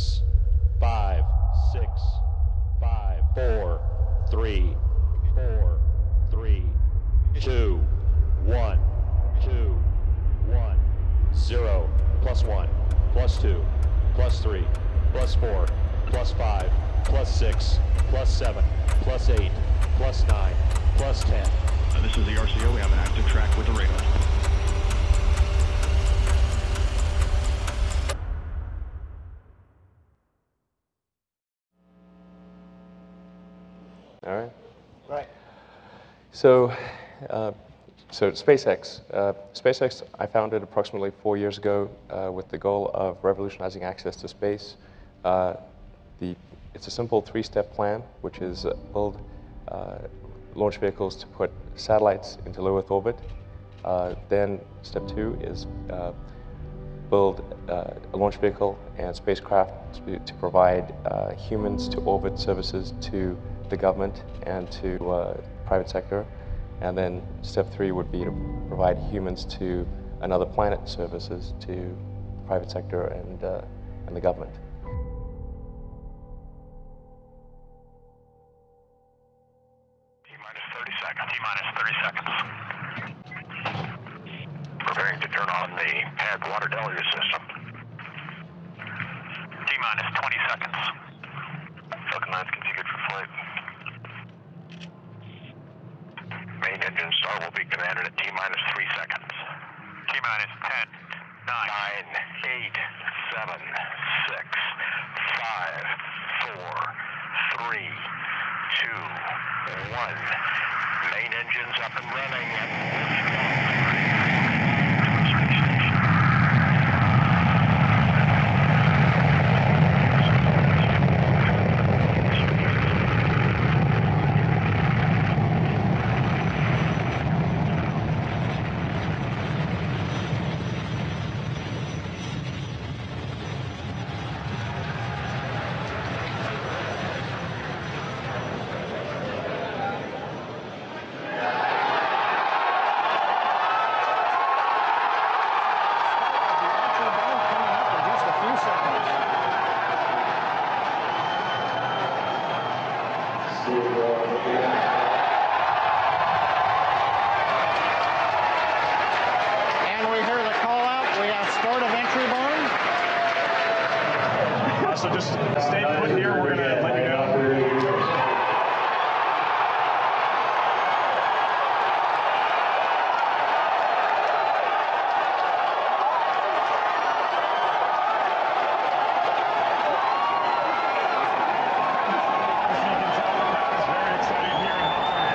six, five, six, five, four, three, four, three, two, one, two, one, zero, plus one, plus two, plus three, plus four, plus five, plus six, plus seven, plus eight, plus nine, plus ten. Uh, this is the RCO. We have an active track with the radar. All right. Right. So, uh, so SpaceX. Uh, SpaceX, I founded approximately four years ago uh, with the goal of revolutionizing access to space. Uh, the, it's a simple three-step plan, which is uh, build uh, launch vehicles to put satellites into low Earth orbit. Uh, then step two is uh, build uh, a launch vehicle and spacecraft to, to provide uh, humans to orbit services to the government and to uh, private sector. And then step three would be to provide humans to another planet services to private sector and, uh, and the government. T minus 30 seconds. T minus 30 seconds. Preparing to turn on the pad water deluge system. T minus 20 seconds. Falcon 9 configured for flight. Main engine start will be commanded at T minus 3 seconds. T minus 10, 9, 8, 7, 6, 5, 4, 3, two, one. Main engines up and running. Just a few seconds. And we hear the call out. We have start of entry burn. So just stay put here. We're gonna let you know. Very excited here in Hawthorne.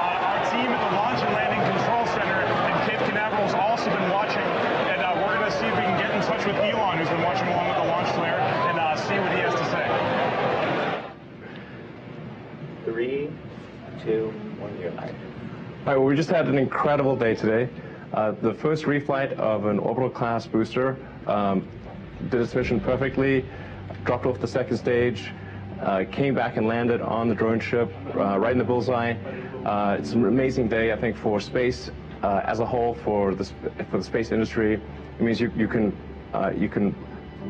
Uh, Our team at the Launch and Landing Control Center in Cape Canaveral has also been watching, and uh, we're going to see if we can get in touch with Elon, who's been watching along with the launch flare, and uh, see what he has to say. Three, two, one, you're live. All right, well, we just had an incredible day today. Uh, the first reflight of an orbital class booster um, did its mission perfectly, dropped off the second stage, uh, came back and landed on the drone ship uh, right in the bullseye. Uh, it's an amazing day, I think, for space uh, as a whole, for the, for the space industry. It means you, you, can, uh, you can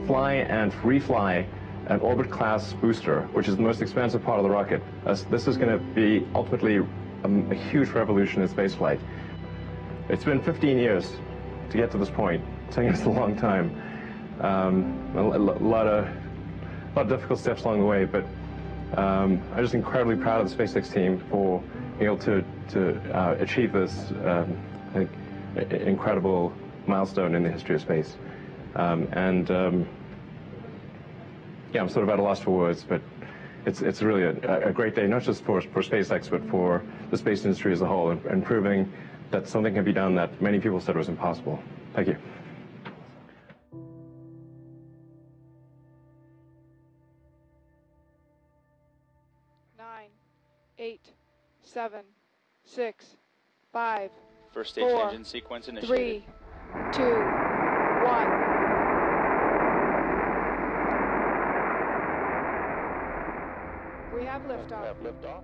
fly and refly an orbit class booster, which is the most expensive part of the rocket. This is going to be ultimately um, a huge revolution in spaceflight. It's been 15 years to get to this point. It's taken us a long time. Um, a, a lot of a lot of difficult steps along the way, but um, I'm just incredibly proud of the SpaceX team for being able to to uh, achieve this, um, think, incredible milestone in the history of space. Um, and um, yeah, I'm sort of at a loss for words, but it's it's really a, a great day, not just for for SpaceX, but for the space industry as a whole, and, and proving that something can be done that many people said was impossible. Thank you. nine, eight, seven, six, five, First stage Four, engine sequence initiated. three, two, one. We have liftoff. We Have liftoff.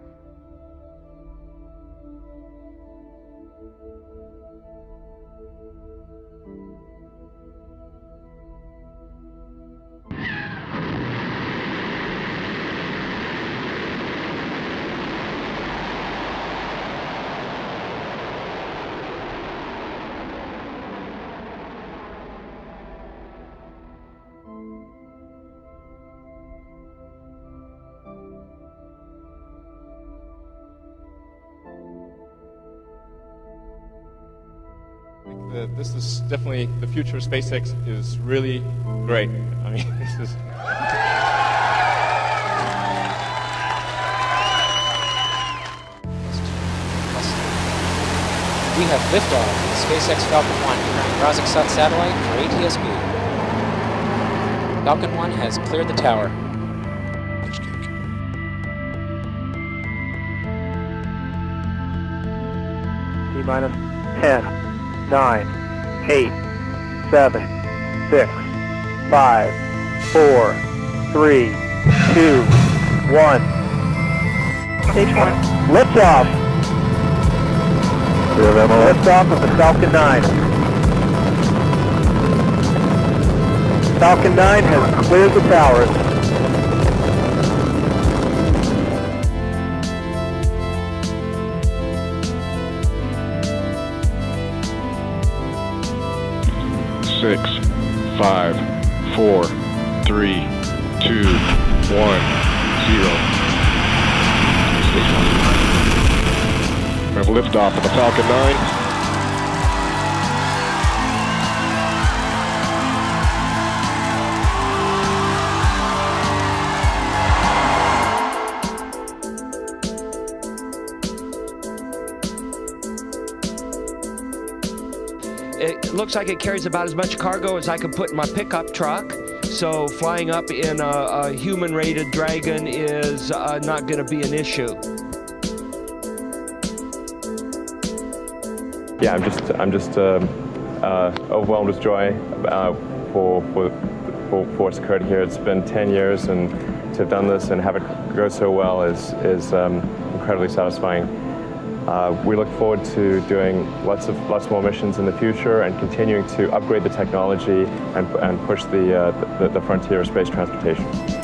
The, this is definitely the future of SpaceX is really great. I mean, this is. We have liftoff of the SpaceX Falcon 1 carrying RazakSAT satellite for ATSB. Falcon 1 has cleared the tower. T minus 10, 9, 8, 7, 6, 5, 4, 3, 2, 1. Stage 1. Liftoff. Liftoff of the Falcon 9. Falcon 9 has cleared the towers. Liftoff of the Falcon 9. It looks like it carries about as much cargo as I could put in my pickup truck. So flying up in a, a human-rated Dragon is uh, not going to be an issue. Yeah, I'm just I'm just um, uh, overwhelmed with joy uh, for, for for what's occurred here. It's been 10 years, and to have done this and have it go so well is is um, incredibly satisfying. Uh, we look forward to doing lots of lots more missions in the future and continuing to upgrade the technology and, and push the, uh, the the frontier of space transportation.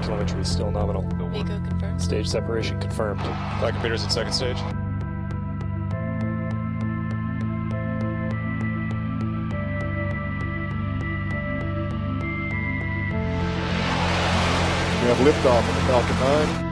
F9 telemetry is still nominal. MECO confirmed. Stage separation confirmed. Flight computers at second stage. We have liftoff of the Falcon 9.